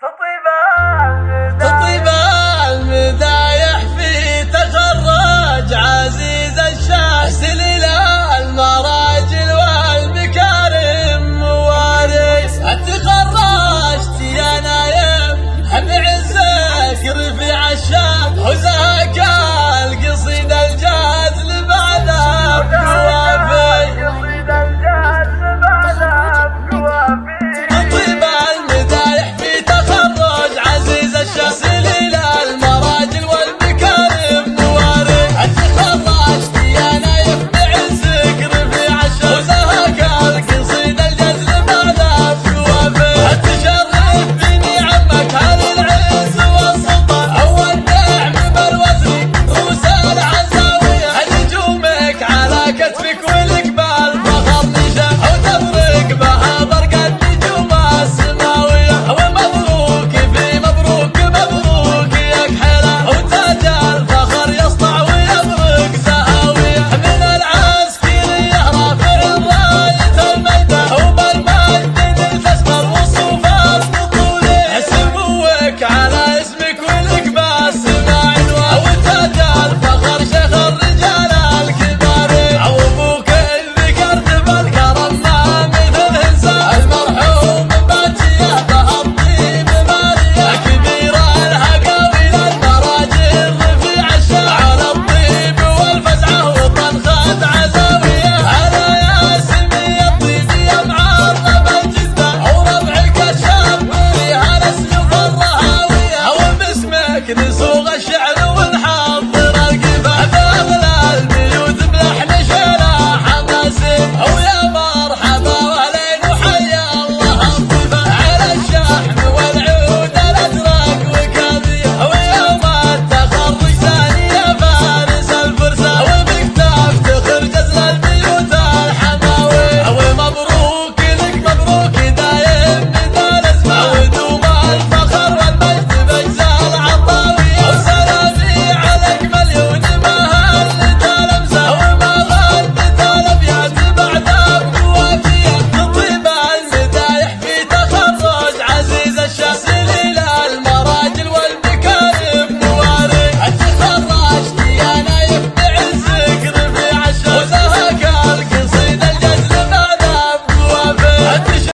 تطيبه